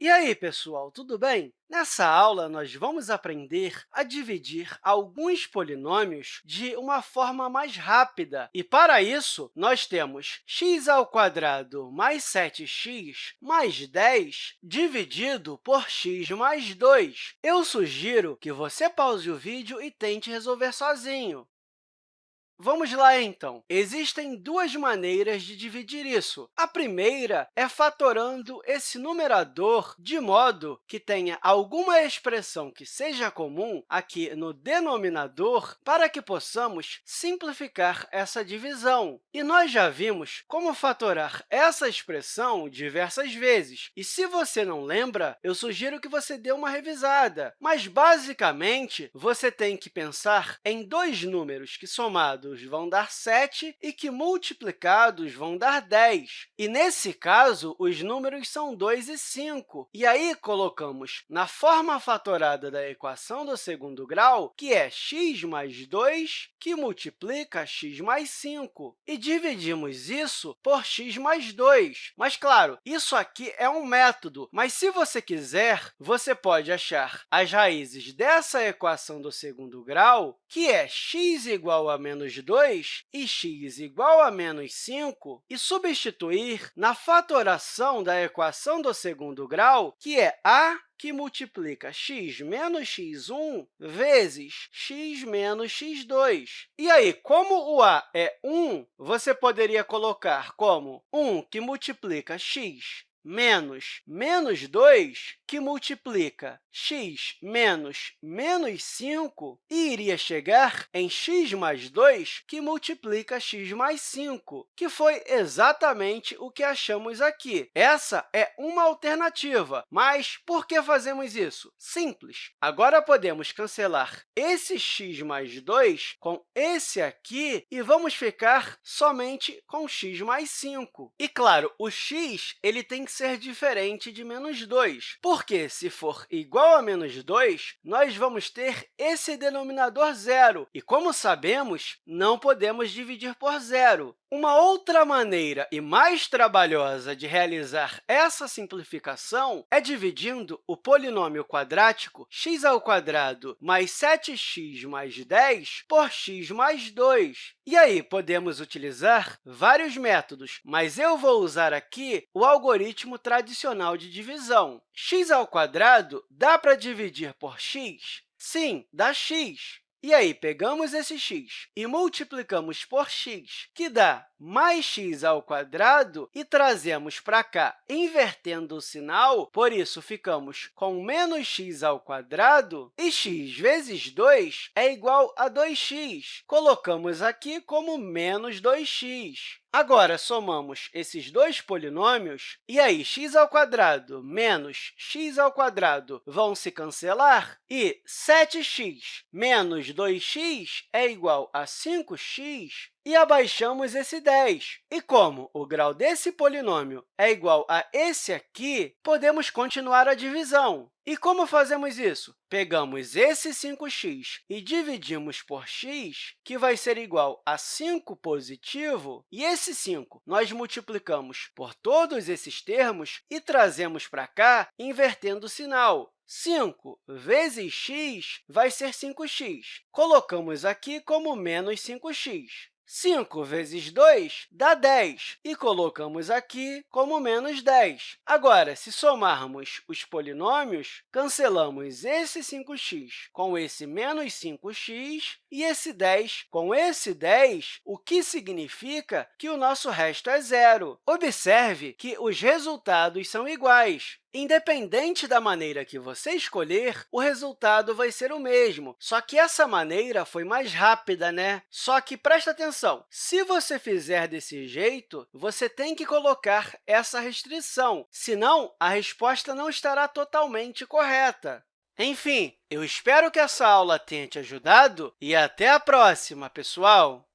E aí, pessoal, tudo bem? Nessa aula, nós vamos aprender a dividir alguns polinômios de uma forma mais rápida. E, para isso, nós temos x mais 7x mais 10 dividido por x mais 2. Eu sugiro que você pause o vídeo e tente resolver sozinho. Vamos lá, então. Existem duas maneiras de dividir isso. A primeira é fatorando esse numerador de modo que tenha alguma expressão que seja comum aqui no denominador para que possamos simplificar essa divisão. E nós já vimos como fatorar essa expressão diversas vezes. E se você não lembra, eu sugiro que você dê uma revisada. Mas, basicamente, você tem que pensar em dois números que, somados, vão dar 7 e que multiplicados vão dar 10. E, nesse caso, os números são 2 e 5. E aí, colocamos na forma fatorada da equação do segundo grau, que é x mais 2, que multiplica x mais 5. E dividimos isso por x mais 2. Mas, claro, isso aqui é um método, mas, se você quiser, você pode achar as raízes dessa equação do segundo grau, que é x igual a menos 2 e x igual a menos 5, e substituir na fatoração da equação do segundo grau, que é a que multiplica x menos x1 vezes x menos x2. E aí, como o a é 1, você poderia colocar como 1 que multiplica x menos menos 2, que multiplica x menos menos 5, e iria chegar em x mais 2, que multiplica x mais 5, que foi exatamente o que achamos aqui. Essa é uma alternativa, mas por que fazemos isso? Simples. Agora, podemos cancelar esse x mais 2 com esse aqui e vamos ficar somente com x mais 5. E, claro, o x ele tem que ser diferente de menos 2, porque, se for igual a menos 2, nós vamos ter esse denominador zero. E, como sabemos, não podemos dividir por zero. Uma outra maneira e mais trabalhosa de realizar essa simplificação é dividindo o polinômio quadrático x mais 7x mais 10 por x mais 2. E aí, podemos utilizar vários métodos, mas eu vou usar aqui o algoritmo tradicional de divisão. x dá para dividir por x? Sim, dá x. E aí, pegamos esse x e multiplicamos por x, que dá mais x ao quadrado, e trazemos para cá, invertendo o sinal, por isso, ficamos com menos x ao quadrado, e x vezes 2 é igual a 2x. Colocamos aqui como menos 2x. Agora, somamos esses dois polinômios, e aí x ao quadrado menos x ao quadrado vão se cancelar, e 7x menos 2x é igual a 5x, e abaixamos esse 10. E como o grau desse polinômio é igual a esse aqui, podemos continuar a divisão. E como fazemos isso? Pegamos esse 5x e dividimos por x, que vai ser igual a 5 positivo, e esse 5 nós multiplicamos por todos esses termos e trazemos para cá, invertendo o sinal. 5 vezes x vai ser 5x. Colocamos aqui como menos 5x. 5 vezes 2 dá 10, e colocamos aqui como menos 10. Agora, se somarmos os polinômios, cancelamos esse 5x com esse menos 5x e esse 10 com esse 10, o que significa que o nosso resto é zero. Observe que os resultados são iguais. Independente da maneira que você escolher, o resultado vai ser o mesmo, só que essa maneira foi mais rápida, né? Só que, presta atenção, se você fizer desse jeito, você tem que colocar essa restrição, senão a resposta não estará totalmente correta. Enfim, eu espero que essa aula tenha te ajudado e até a próxima, pessoal!